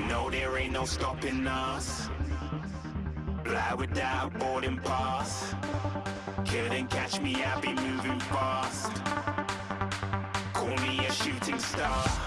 No, there ain't no stopping us. Fly without boarding pass. Couldn't catch me, I be moving fast. Call me a shooting star.